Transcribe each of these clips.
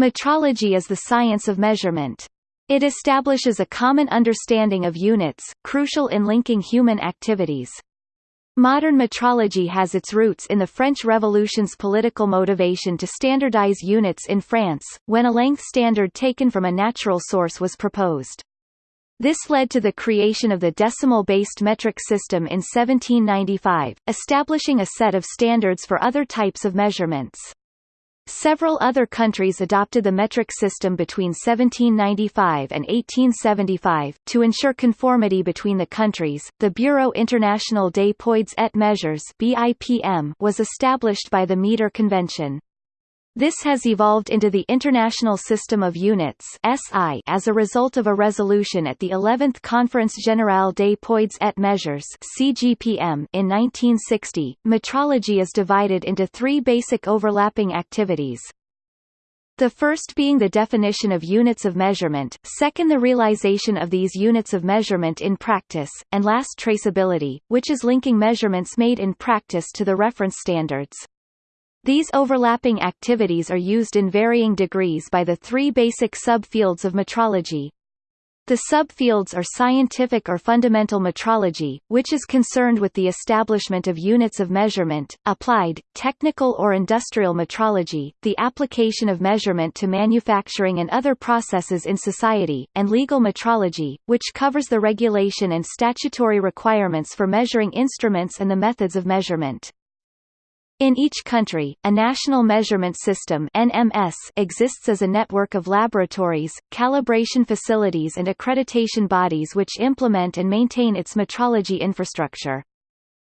Metrology is the science of measurement. It establishes a common understanding of units, crucial in linking human activities. Modern metrology has its roots in the French Revolution's political motivation to standardize units in France, when a length standard taken from a natural source was proposed. This led to the creation of the decimal-based metric system in 1795, establishing a set of standards for other types of measurements. Several other countries adopted the metric system between 1795 and 1875. To ensure conformity between the countries, the Bureau International des Poids et Mesures (BIPM) was established by the Meter Convention. This has evolved into the International System of Units (SI) as a result of a resolution at the 11th Conference Générale des Poids et Mesures (CGPM) in 1960. Metrology is divided into three basic overlapping activities. The first being the definition of units of measurement, second the realization of these units of measurement in practice, and last traceability, which is linking measurements made in practice to the reference standards. These overlapping activities are used in varying degrees by the three basic subfields of metrology. The subfields are scientific or fundamental metrology, which is concerned with the establishment of units of measurement, applied, technical or industrial metrology, the application of measurement to manufacturing and other processes in society, and legal metrology, which covers the regulation and statutory requirements for measuring instruments and the methods of measurement. In each country, a National Measurement System NMS exists as a network of laboratories, calibration facilities and accreditation bodies which implement and maintain its metrology infrastructure.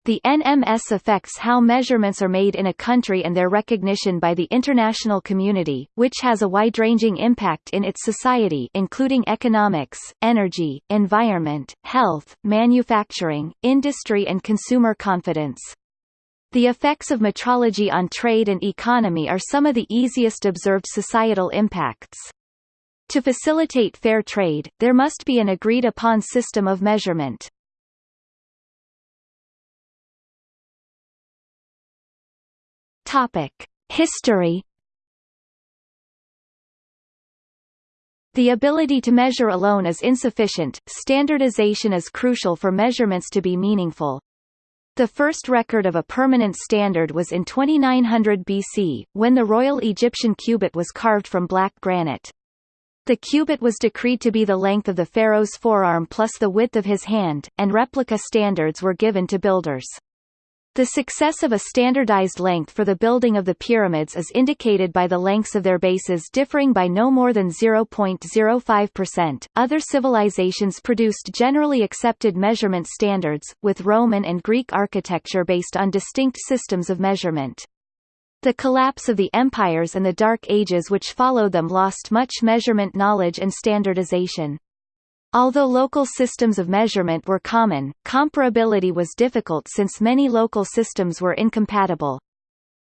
The NMS affects how measurements are made in a country and their recognition by the international community, which has a wide-ranging impact in its society including economics, energy, environment, health, manufacturing, industry and consumer confidence. The effects of metrology on trade and economy are some of the easiest observed societal impacts. To facilitate fair trade, there must be an agreed-upon system of measurement. History. The ability to measure alone is insufficient, standardization is crucial for measurements to be meaningful. The first record of a permanent standard was in 2900 BC, when the Royal Egyptian cubit was carved from black granite. The cubit was decreed to be the length of the pharaoh's forearm plus the width of his hand, and replica standards were given to builders. The success of a standardized length for the building of the pyramids is indicated by the lengths of their bases differing by no more than 0.05%. Other civilizations produced generally accepted measurement standards, with Roman and Greek architecture based on distinct systems of measurement. The collapse of the empires and the Dark Ages which followed them lost much measurement knowledge and standardization. Although local systems of measurement were common, comparability was difficult since many local systems were incompatible.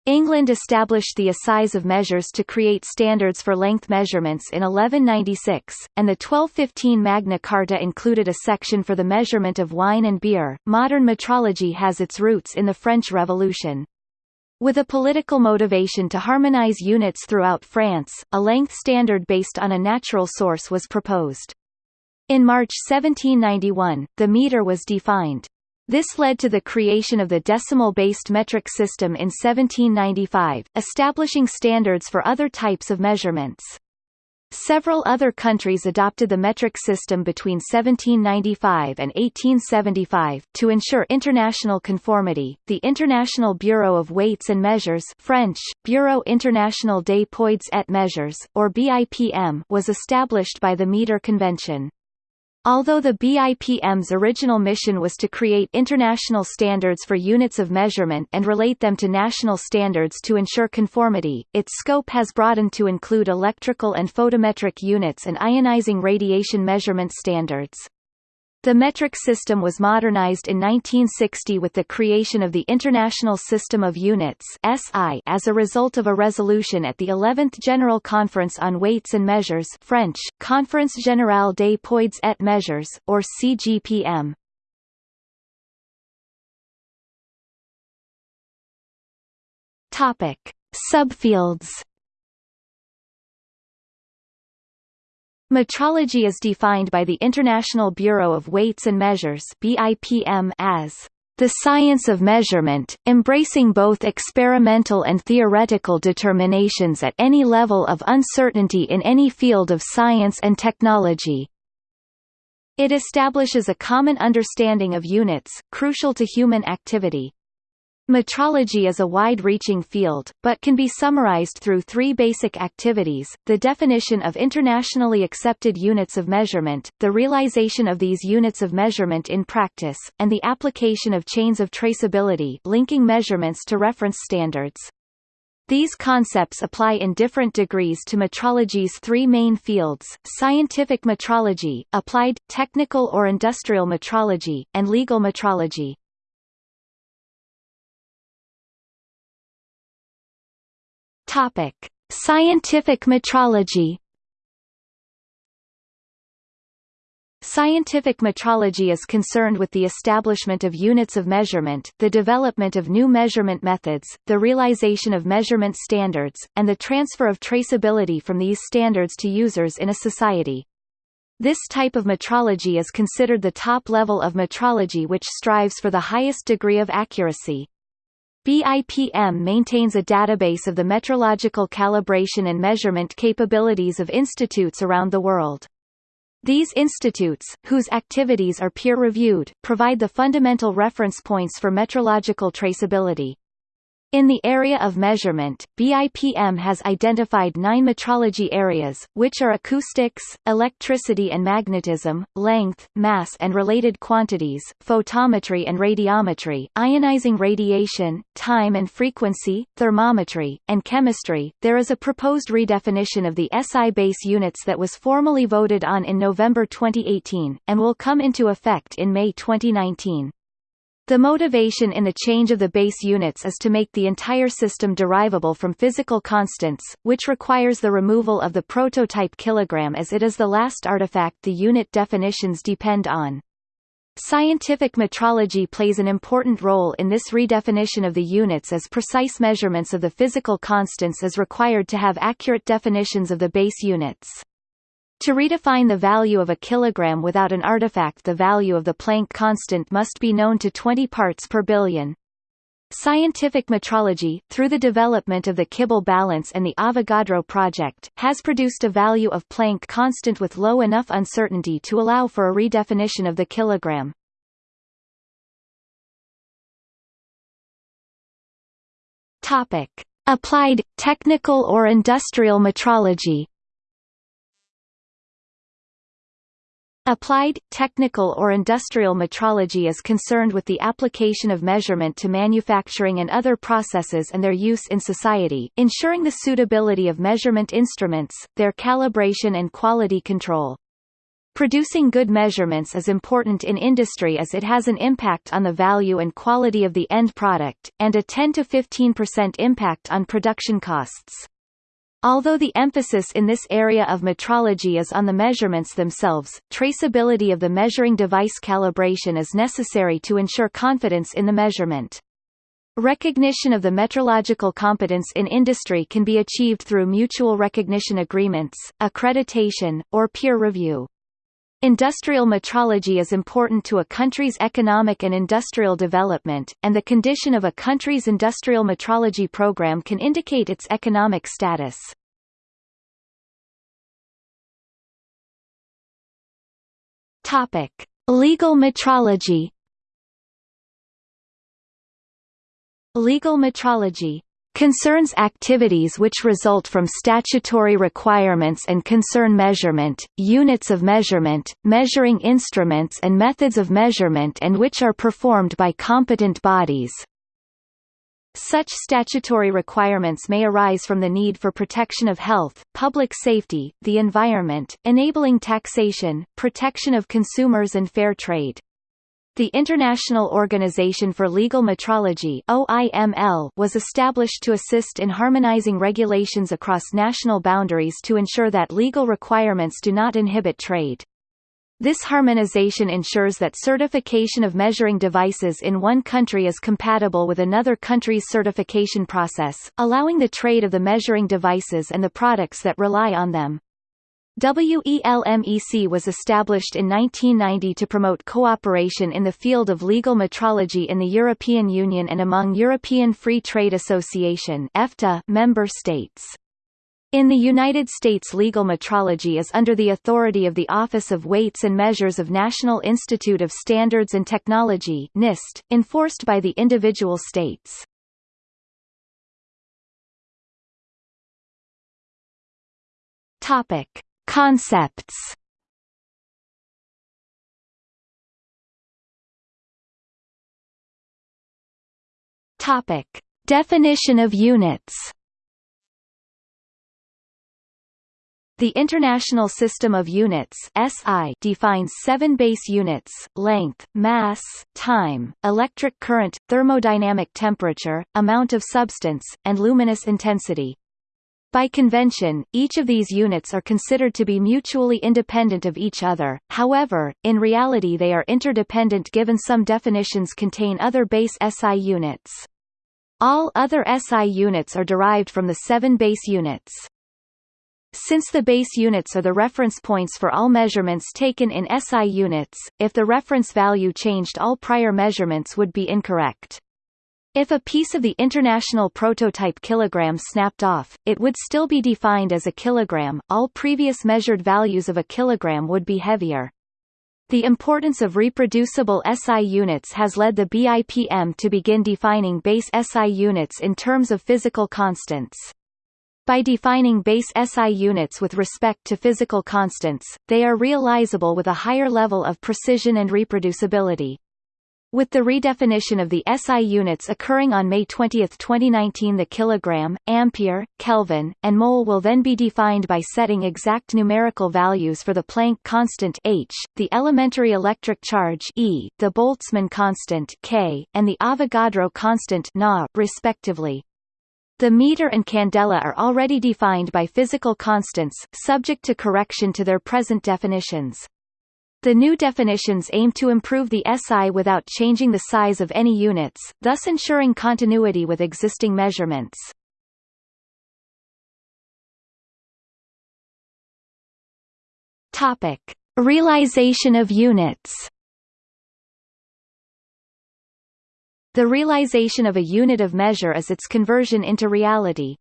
England established the Assize of Measures to create standards for length measurements in 1196, and the 1215 Magna Carta included a section for the measurement of wine and beer. Modern metrology has its roots in the French Revolution. With a political motivation to harmonize units throughout France, a length standard based on a natural source was proposed. In March 1791, the meter was defined. This led to the creation of the decimal-based metric system in 1795, establishing standards for other types of measurements. Several other countries adopted the metric system between 1795 and 1875 to ensure international conformity. The International Bureau of Weights and Measures (French: Bureau International des Poids et Mesures) or BIPM was established by the Meter Convention. Although the BIPM's original mission was to create international standards for units of measurement and relate them to national standards to ensure conformity, its scope has broadened to include electrical and photometric units and ionizing radiation measurement standards. The metric system was modernized in 1960 with the creation of the International System of Units (SI) as a result of a resolution at the 11th General Conference on Weights and Measures (French: Conference Générale des Poids et Mesures) or CGPM. Topic: Subfields Metrology is defined by the International Bureau of Weights and Measures as the science of measurement, embracing both experimental and theoretical determinations at any level of uncertainty in any field of science and technology. It establishes a common understanding of units, crucial to human activity. Metrology is a wide-reaching field, but can be summarized through three basic activities, the definition of internationally accepted units of measurement, the realization of these units of measurement in practice, and the application of chains of traceability linking measurements to reference standards. These concepts apply in different degrees to metrology's three main fields, scientific metrology, applied, technical or industrial metrology, and legal metrology. Topic: Scientific metrology. Scientific metrology is concerned with the establishment of units of measurement, the development of new measurement methods, the realization of measurement standards, and the transfer of traceability from these standards to users in a society. This type of metrology is considered the top level of metrology which strives for the highest degree of accuracy. BIPM maintains a database of the metrological calibration and measurement capabilities of institutes around the world. These institutes, whose activities are peer-reviewed, provide the fundamental reference points for metrological traceability. In the area of measurement, BIPM has identified nine metrology areas, which are acoustics, electricity and magnetism, length, mass and related quantities, photometry and radiometry, ionizing radiation, time and frequency, thermometry, and chemistry. There is a proposed redefinition of the SI base units that was formally voted on in November 2018, and will come into effect in May 2019. The motivation in the change of the base units is to make the entire system derivable from physical constants, which requires the removal of the prototype kilogram as it is the last artifact the unit definitions depend on. Scientific metrology plays an important role in this redefinition of the units as precise measurements of the physical constants is required to have accurate definitions of the base units. To redefine the value of a kilogram without an artifact the value of the Planck constant must be known to 20 parts per billion. Scientific metrology, through the development of the Kibble balance and the Avogadro project, has produced a value of Planck constant with low enough uncertainty to allow for a redefinition of the kilogram. Topic: Applied, technical or industrial metrology Applied, technical or industrial metrology is concerned with the application of measurement to manufacturing and other processes and their use in society, ensuring the suitability of measurement instruments, their calibration and quality control. Producing good measurements is important in industry as it has an impact on the value and quality of the end product, and a 10–15% impact on production costs. Although the emphasis in this area of metrology is on the measurements themselves, traceability of the measuring device calibration is necessary to ensure confidence in the measurement. Recognition of the metrological competence in industry can be achieved through mutual recognition agreements, accreditation, or peer review. Industrial metrology is important to a country's economic and industrial development, and the condition of a country's industrial metrology program can indicate its economic status. Topic: Legal metrology. Legal metrology concerns activities which result from statutory requirements and concern measurement, units of measurement, measuring instruments and methods of measurement and which are performed by competent bodies. Such statutory requirements may arise from the need for protection of health, public safety, the environment, enabling taxation, protection of consumers and fair trade. The International Organization for Legal Metrology OIML was established to assist in harmonizing regulations across national boundaries to ensure that legal requirements do not inhibit trade. This harmonization ensures that certification of measuring devices in one country is compatible with another country's certification process, allowing the trade of the measuring devices and the products that rely on them. WELMEC was established in 1990 to promote cooperation in the field of legal metrology in the European Union and among European Free Trade Association (EFTA) member states. In the United States legal metrology is under the authority of the Office of Weights and Measures of National Institute of Standards and Technology NIST, enforced by the individual states. Topic. Concepts Topic: Definition of units. The International System of Units (SI) defines seven base units: length, mass, time, electric current, thermodynamic temperature, amount of substance, and luminous intensity. By convention, each of these units are considered to be mutually independent of each other, however, in reality they are interdependent given some definitions contain other base SI units. All other SI units are derived from the seven base units. Since the base units are the reference points for all measurements taken in SI units, if the reference value changed all prior measurements would be incorrect. If a piece of the international prototype kilogram snapped off, it would still be defined as a kilogram, all previous measured values of a kilogram would be heavier. The importance of reproducible SI units has led the BIPM to begin defining base SI units in terms of physical constants. By defining base SI units with respect to physical constants, they are realizable with a higher level of precision and reproducibility. With the redefinition of the SI units occurring on May 20, 2019 the kilogram, ampere, Kelvin, and mole will then be defined by setting exact numerical values for the Planck constant h, the elementary electric charge E, the Boltzmann constant K, and the Avogadro constant Na, respectively. The meter and candela are already defined by physical constants, subject to correction to their present definitions. The new definitions aim to improve the SI without changing the size of any units, thus ensuring continuity with existing measurements. Topic: Realization of units. The realization of a unit of measure is its conversion into reality,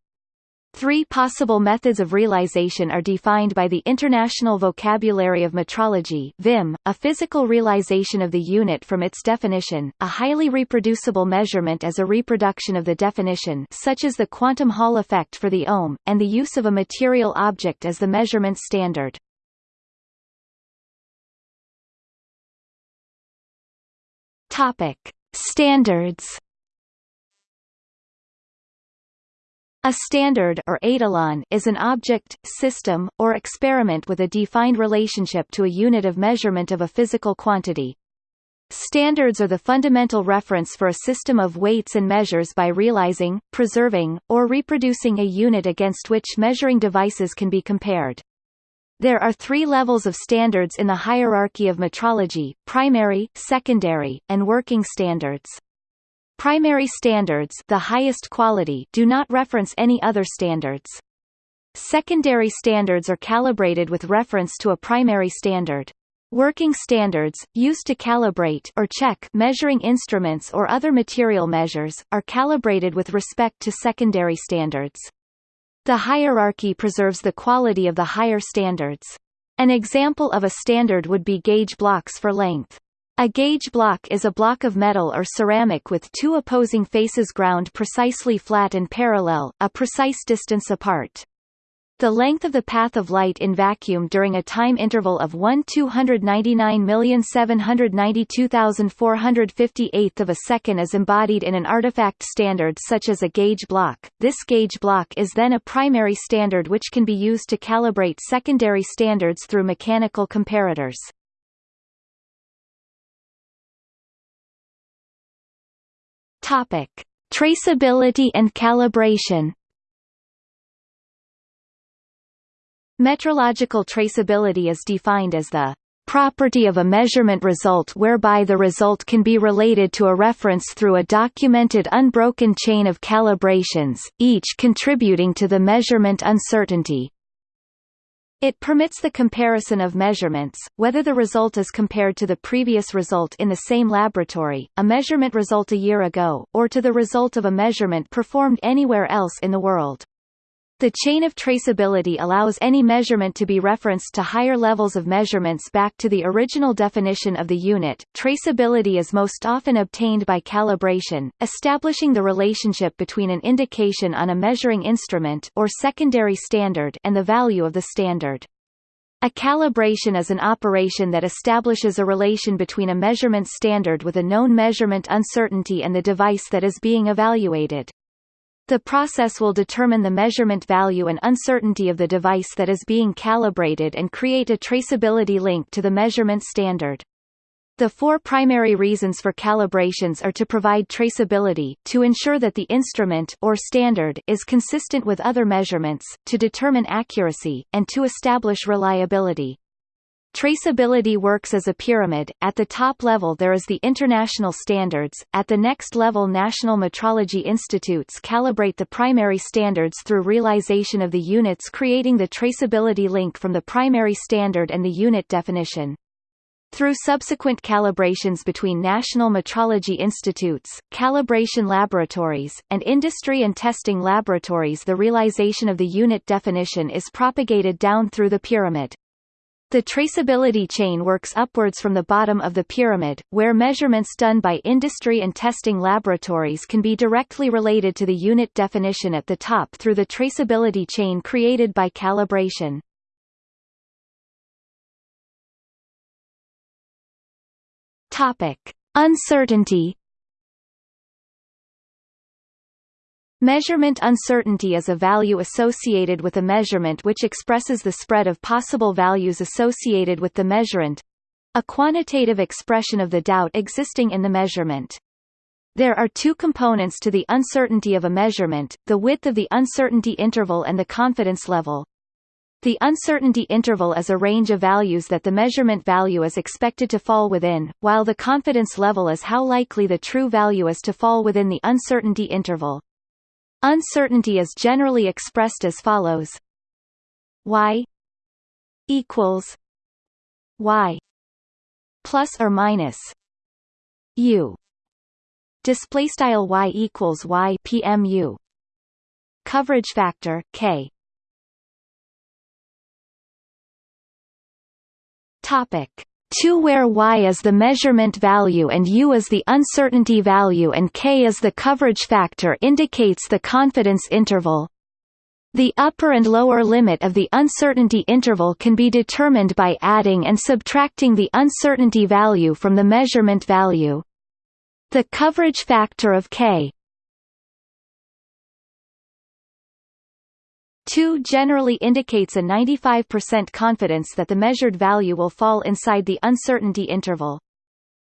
Three possible methods of realization are defined by the International Vocabulary of Metrology VIM, a physical realization of the unit from its definition, a highly reproducible measurement as a reproduction of the definition such as the quantum Hall effect for the ohm, and the use of a material object as the measurement standard. Topic. Standards A standard or etalon is an object, system, or experiment with a defined relationship to a unit of measurement of a physical quantity. Standards are the fundamental reference for a system of weights and measures by realizing, preserving, or reproducing a unit against which measuring devices can be compared. There are three levels of standards in the hierarchy of metrology, primary, secondary, and working standards. Primary standards the highest quality do not reference any other standards. Secondary standards are calibrated with reference to a primary standard. Working standards, used to calibrate or check measuring instruments or other material measures, are calibrated with respect to secondary standards. The hierarchy preserves the quality of the higher standards. An example of a standard would be gauge blocks for length. A gauge block is a block of metal or ceramic with two opposing faces ground precisely flat and parallel, a precise distance apart. The length of the path of light in vacuum during a time interval of 1 299,792,458 of a second is embodied in an artifact standard such as a gauge block. This gauge block is then a primary standard which can be used to calibrate secondary standards through mechanical comparators. Topic: Traceability and calibration. Metrological traceability is defined as the property of a measurement result whereby the result can be related to a reference through a documented unbroken chain of calibrations, each contributing to the measurement uncertainty. It permits the comparison of measurements, whether the result is compared to the previous result in the same laboratory, a measurement result a year ago, or to the result of a measurement performed anywhere else in the world. The chain of traceability allows any measurement to be referenced to higher levels of measurements back to the original definition of the unit. Traceability is most often obtained by calibration, establishing the relationship between an indication on a measuring instrument or secondary standard and the value of the standard. A calibration is an operation that establishes a relation between a measurement standard with a known measurement uncertainty and the device that is being evaluated. The process will determine the measurement value and uncertainty of the device that is being calibrated and create a traceability link to the measurement standard. The four primary reasons for calibrations are to provide traceability, to ensure that the instrument or standard is consistent with other measurements, to determine accuracy, and to establish reliability. Traceability works as a pyramid, at the top level there is the international standards, at the next level national metrology institutes calibrate the primary standards through realization of the units creating the traceability link from the primary standard and the unit definition. Through subsequent calibrations between national metrology institutes, calibration laboratories, and industry and testing laboratories the realization of the unit definition is propagated down through the pyramid. The traceability chain works upwards from the bottom of the pyramid, where measurements done by industry and testing laboratories can be directly related to the unit definition at the top through the traceability chain created by calibration. Topic: Uncertainty Measurement uncertainty is a value associated with a measurement which expresses the spread of possible values associated with the measurand a quantitative expression of the doubt existing in the measurement. There are two components to the uncertainty of a measurement, the width of the uncertainty interval and the confidence level. The uncertainty interval is a range of values that the measurement value is expected to fall within, while the confidence level is how likely the true value is to fall within the uncertainty interval. Uncertainty is generally expressed as follows: y equals y plus or minus u. Display style y equals y pmu coverage factor k. Topic 2 where y is the measurement value and u is the uncertainty value and k is the coverage factor indicates the confidence interval. The upper and lower limit of the uncertainty interval can be determined by adding and subtracting the uncertainty value from the measurement value. The coverage factor of k 2 generally indicates a 95% confidence that the measured value will fall inside the uncertainty interval.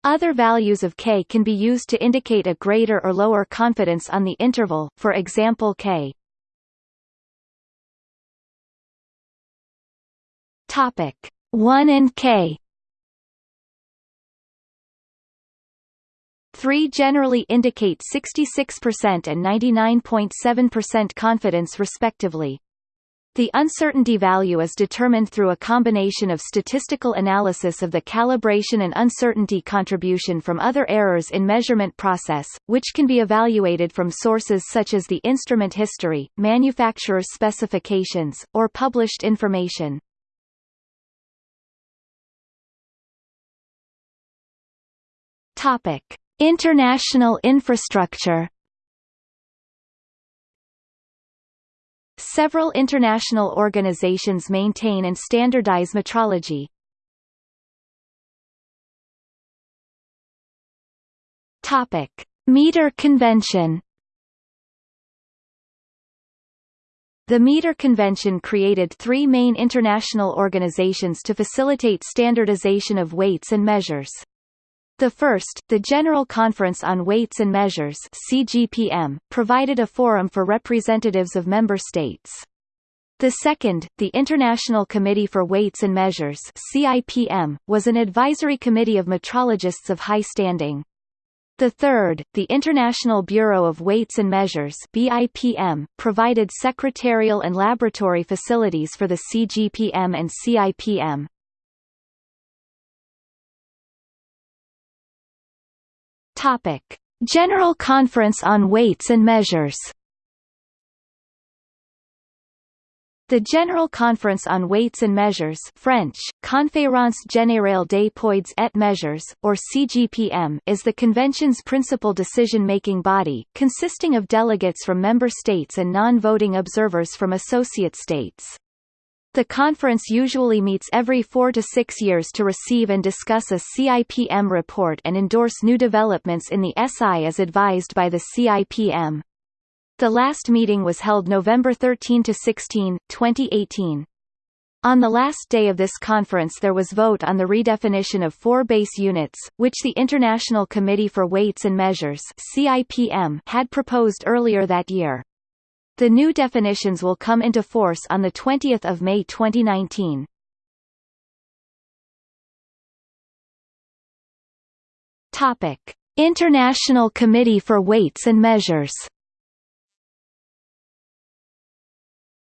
Other values of k can be used to indicate a greater or lower confidence on the interval, for example k. Topic 1 and k 3 generally indicate 66% and 99.7% confidence respectively. The uncertainty value is determined through a combination of statistical analysis of the calibration and uncertainty contribution from other errors in measurement process, which can be evaluated from sources such as the instrument history, manufacturer's specifications, or published information. Topic: International infrastructure Several international organizations maintain and standardize metrology. Topic: Meter Convention. The Meter Convention created three main international organizations to facilitate standardization of weights and measures. The first, the General Conference on Weights and Measures CGPM, provided a forum for representatives of member states. The second, the International Committee for Weights and Measures CIPM, was an advisory committee of metrologists of high standing. The third, the International Bureau of Weights and Measures BIPM, provided secretarial and laboratory facilities for the CGPM and CIPM. Topic: General Conference on Weights and Measures The General Conference on Weights and Measures French, Conférence Générale des Poids et Mesures, or CGPM is the convention's principal decision-making body, consisting of delegates from member states and non-voting observers from associate states. The conference usually meets every four to six years to receive and discuss a CIPM report and endorse new developments in the SI as advised by the CIPM. The last meeting was held November 13 to 16, 2018. On the last day of this conference there was vote on the redefinition of four base units, which the International Committee for Weights and Measures had proposed earlier that year. The new definitions will come into force on 20 May 2019. Topic. International Committee for Weights and Measures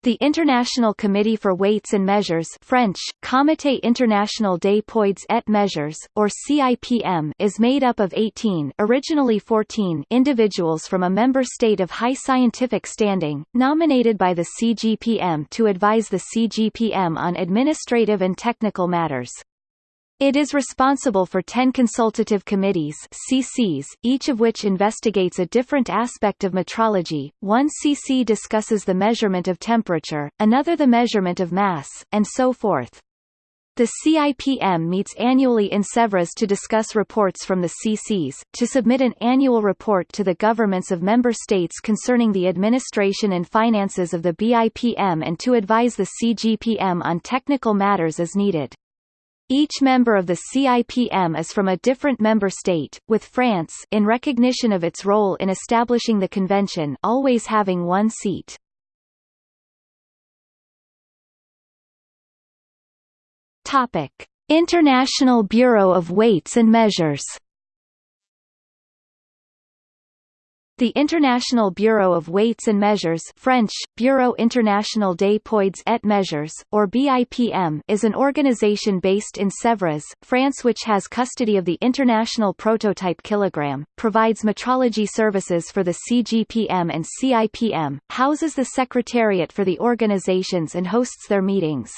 The International Committee for Weights and Measures French, Comité International des Poids et Mesures, or CIPM is made up of 18 originally 14 individuals from a member state of high scientific standing, nominated by the CGPM to advise the CGPM on administrative and technical matters. It is responsible for 10 consultative committees CCs, each of which investigates a different aspect of metrology. One CC discusses the measurement of temperature, another the measurement of mass, and so forth. The CIPM meets annually in Sèvres to discuss reports from the CCs, to submit an annual report to the governments of member states concerning the administration and finances of the BIPM and to advise the CGPM on technical matters as needed. Each member of the CIPM is from a different member state, with France in recognition of its role in establishing the convention always having one seat. Topic: International Bureau of Weights and Measures The International Bureau of Weights and Measures French, Bureau International des Poids et Mesures, or BIPM is an organization based in Sèvres, France which has custody of the International Prototype Kilogram, provides metrology services for the CGPM and CIPM, houses the secretariat for the organizations and hosts their meetings.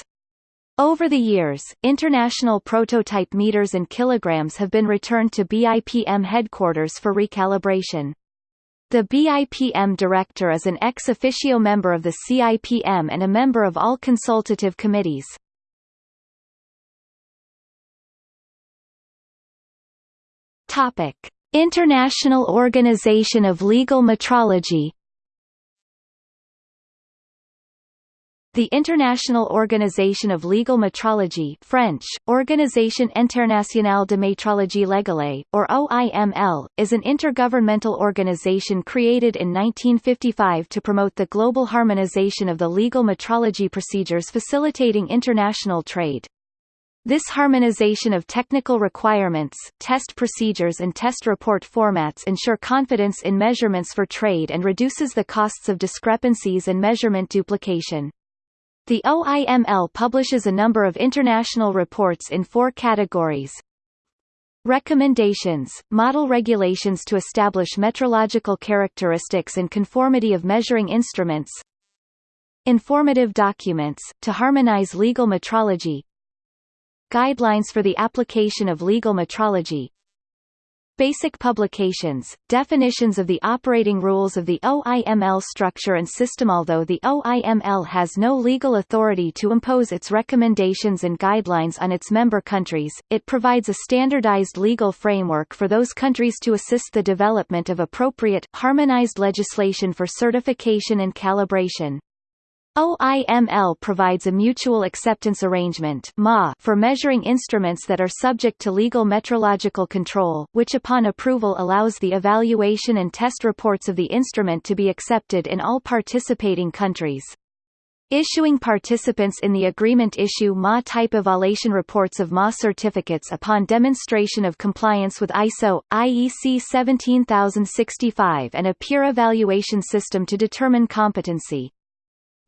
Over the years, international prototype meters and kilograms have been returned to BIPM headquarters for recalibration. The BIPM director is an ex officio member of the CIPM and a member of all consultative committees. Topic: International Organization of Legal Metrology The International Organization of Legal Metrology French, Organisation Internationale de Métrologie Légale, or OIML, is an intergovernmental organization created in 1955 to promote the global harmonization of the legal metrology procedures facilitating international trade. This harmonization of technical requirements, test procedures and test report formats ensure confidence in measurements for trade and reduces the costs of discrepancies and measurement duplication. The OIML publishes a number of international reports in four categories. Recommendations, model regulations to establish metrological characteristics and conformity of measuring instruments. Informative documents, to harmonize legal metrology. Guidelines for the application of legal metrology Basic publications, definitions of the operating rules of the OIML structure and system Although the OIML has no legal authority to impose its recommendations and guidelines on its member countries, it provides a standardized legal framework for those countries to assist the development of appropriate, harmonized legislation for certification and calibration. OIML provides a mutual acceptance arrangement for measuring instruments that are subject to legal metrological control, which upon approval allows the evaluation and test reports of the instrument to be accepted in all participating countries. Issuing participants in the agreement issue MA type evaluation reports of MA certificates upon demonstration of compliance with ISO, IEC 17065 and a peer evaluation system to determine competency.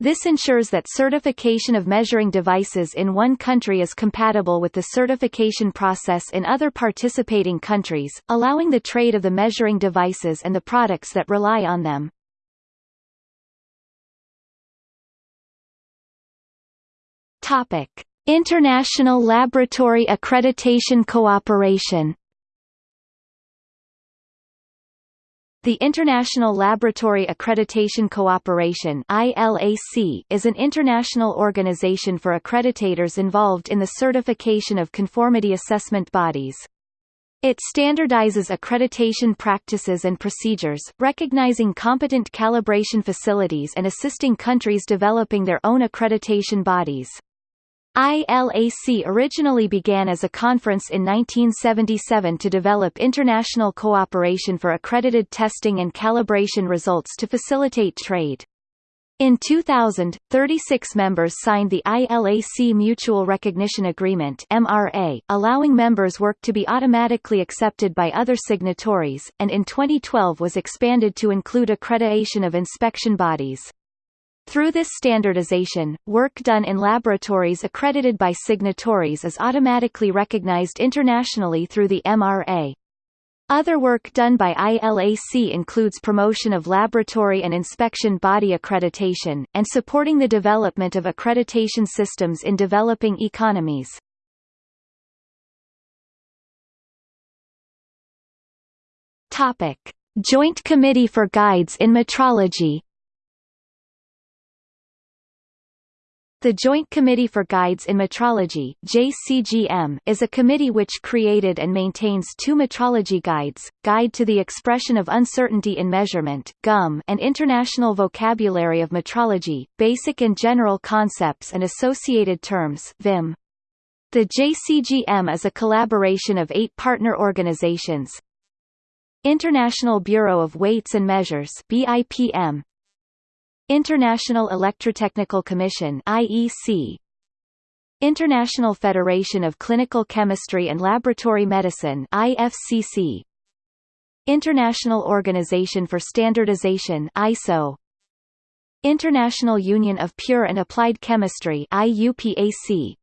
This ensures that certification of measuring devices in one country is compatible with the certification process in other participating countries, allowing the trade of the measuring devices and the products that rely on them. Topic: International Laboratory Accreditation Cooperation. The International Laboratory Accreditation Cooperation (ILAC) is an international organization for accreditators involved in the certification of conformity assessment bodies. It standardizes accreditation practices and procedures, recognizing competent calibration facilities and assisting countries developing their own accreditation bodies. ILAC originally began as a conference in 1977 to develop international cooperation for accredited testing and calibration results to facilitate trade. In 2000, 36 members signed the ILAC Mutual Recognition Agreement MRA, allowing members' work to be automatically accepted by other signatories, and in 2012 was expanded to include accreditation of inspection bodies. Through this standardization, work done in laboratories accredited by signatories is automatically recognized internationally through the MRA. Other work done by ILAC includes promotion of laboratory and inspection body accreditation, and supporting the development of accreditation systems in developing economies. Joint Committee for Guides in Metrology The Joint Committee for Guides in Metrology JCGM, is a committee which created and maintains two metrology guides, Guide to the Expression of Uncertainty in Measurement GUM, and International Vocabulary of Metrology, Basic and General Concepts and Associated Terms VIM. The JCGM is a collaboration of eight partner organizations International Bureau of Weights and Measures BIPM, International Electrotechnical Commission IEC International Federation of Clinical Chemistry and Laboratory Medicine IFCC International Organization for Standardization ISO International Union of Pure and Applied Chemistry IUPAC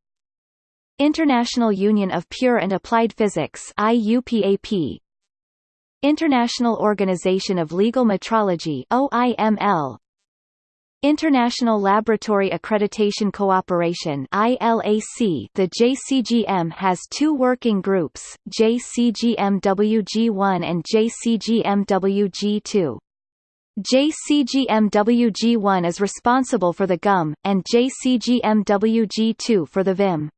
International Union of Pure and Applied Physics IUPAP International Organization of Legal Metrology OIML International Laboratory Accreditation Cooperation ILAC The JCGM has two working groups, JCGMWG1 and JCGMWG2. JCGMWG1 is responsible for the GUM, and JCGMWG2 for the VIM.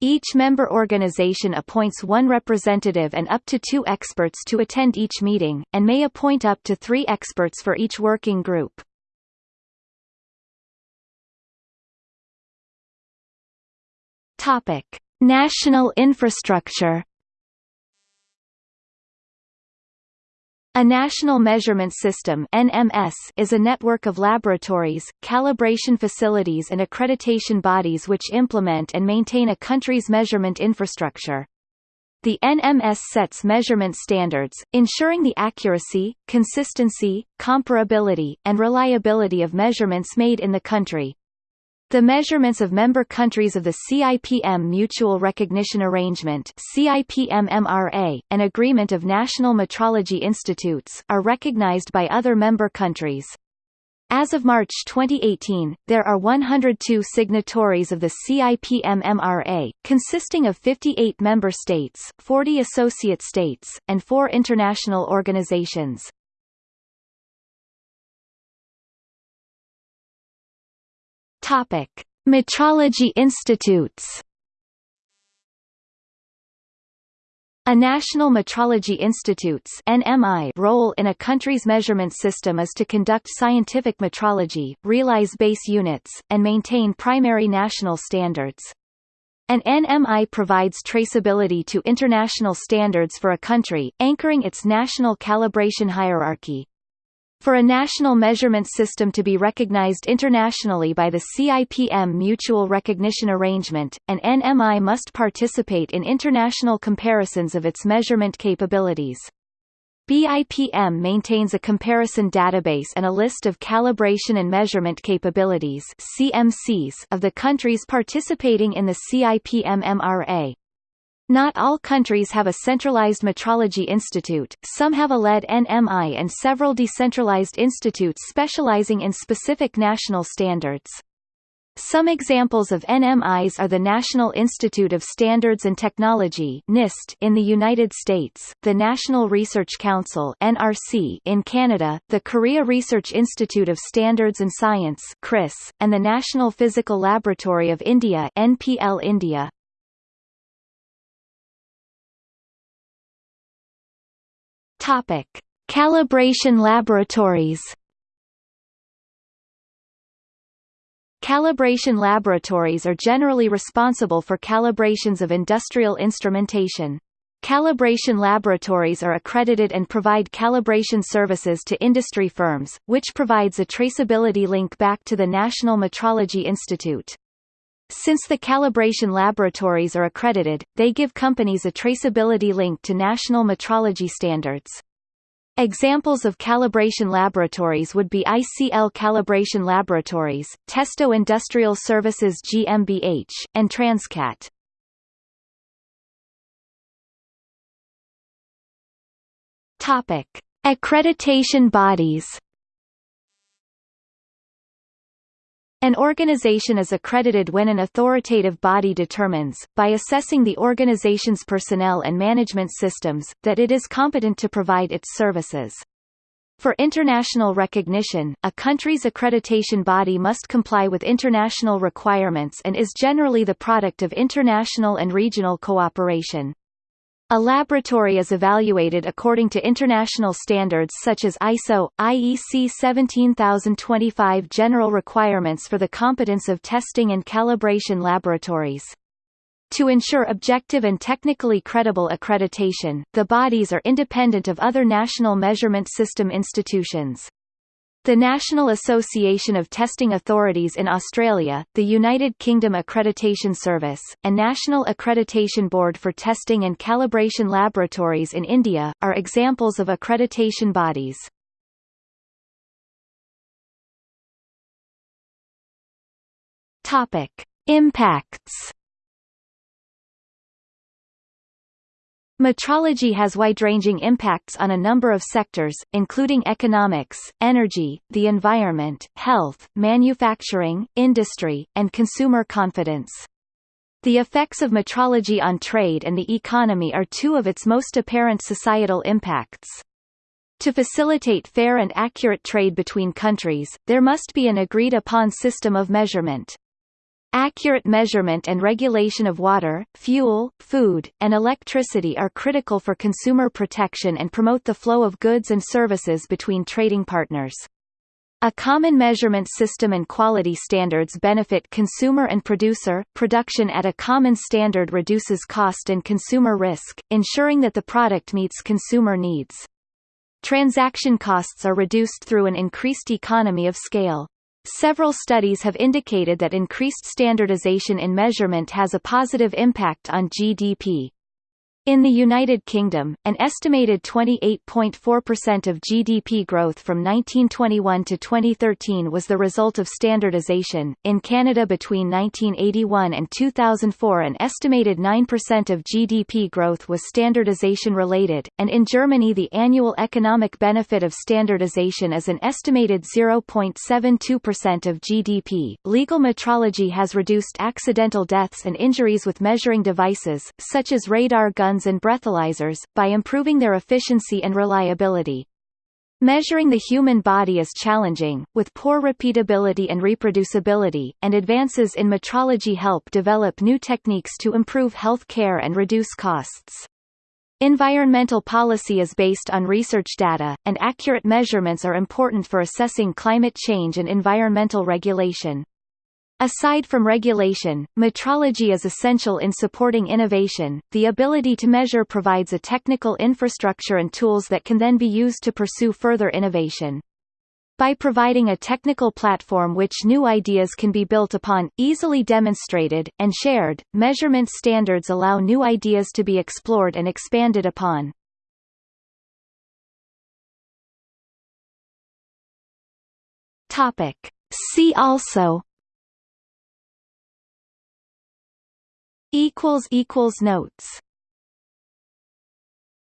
Each member organization appoints one representative and up to two experts to attend each meeting, and may appoint up to three experts for each working group. Topic: National infrastructure. A National Measurement System (NMS) is a network of laboratories, calibration facilities and accreditation bodies which implement and maintain a country's measurement infrastructure. The NMS sets measurement standards, ensuring the accuracy, consistency, comparability, and reliability of measurements made in the country. The measurements of member countries of the CIPM Mutual Recognition Arrangement CIPM-MRA, an agreement of national metrology institutes, are recognized by other member countries. As of March 2018, there are 102 signatories of the CIPM-MRA, consisting of 58 member states, 40 associate states, and four international organizations. Topic: Metrology institutes. A National Metrology Institute's NMI role in a country's measurement system is to conduct scientific metrology, realize base units, and maintain primary national standards. An NMI provides traceability to international standards for a country, anchoring its national calibration hierarchy. For a national measurement system to be recognized internationally by the CIPM Mutual Recognition Arrangement, an NMI must participate in international comparisons of its measurement capabilities. BIPM maintains a comparison database and a list of calibration and measurement capabilities CMCs of the countries participating in the CIPM MRA. Not all countries have a centralized metrology institute, some have a LED NMI and several decentralized institutes specializing in specific national standards. Some examples of NMIs are the National Institute of Standards and Technology (NIST) in the United States, the National Research Council (NRC) in Canada, the Korea Research Institute of Standards and Science and the National Physical Laboratory of India (NPL India). Topic: Calibration laboratories. Calibration laboratories are generally responsible for calibrations of industrial instrumentation. Calibration laboratories are accredited and provide calibration services to industry firms, which provides a traceability link back to the National Metrology Institute. Since the calibration laboratories are accredited, they give companies a traceability link to national metrology standards. Examples of calibration laboratories would be ICL Calibration Laboratories, Testo Industrial Services GmbH, and Transcat. Topic: Accreditation bodies. An organization is accredited when an authoritative body determines, by assessing the organization's personnel and management systems, that it is competent to provide its services. For international recognition, a country's accreditation body must comply with international requirements and is generally the product of international and regional cooperation. A laboratory is evaluated according to international standards such as ISO, IEC 17025 general requirements for the competence of testing and calibration laboratories. To ensure objective and technically credible accreditation, the bodies are independent of other national measurement system institutions. The National Association of Testing Authorities in Australia, the United Kingdom Accreditation Service, and National Accreditation Board for Testing and Calibration Laboratories in India, are examples of accreditation bodies. Impacts Metrology has wide-ranging impacts on a number of sectors, including economics, energy, the environment, health, manufacturing, industry, and consumer confidence. The effects of metrology on trade and the economy are two of its most apparent societal impacts. To facilitate fair and accurate trade between countries, there must be an agreed-upon system of measurement. Accurate measurement and regulation of water, fuel, food, and electricity are critical for consumer protection and promote the flow of goods and services between trading partners. A common measurement system and quality standards benefit consumer and producer. Production at a common standard reduces cost and consumer risk, ensuring that the product meets consumer needs. Transaction costs are reduced through an increased economy of scale. Several studies have indicated that increased standardization in measurement has a positive impact on GDP. In the United Kingdom, an estimated 28.4% of GDP growth from 1921 to 2013 was the result of standardization. In Canada between 1981 and 2004, an estimated 9% of GDP growth was standardization related, and in Germany, the annual economic benefit of standardization is an estimated 0.72% of GDP. Legal metrology has reduced accidental deaths and injuries with measuring devices, such as radar guns and breathalyzers, by improving their efficiency and reliability. Measuring the human body is challenging, with poor repeatability and reproducibility, and advances in metrology help develop new techniques to improve health care and reduce costs. Environmental policy is based on research data, and accurate measurements are important for assessing climate change and environmental regulation. Aside from regulation, metrology is essential in supporting innovation. The ability to measure provides a technical infrastructure and tools that can then be used to pursue further innovation. By providing a technical platform which new ideas can be built upon, easily demonstrated, and shared, measurement standards allow new ideas to be explored and expanded upon. Topic. See also Notes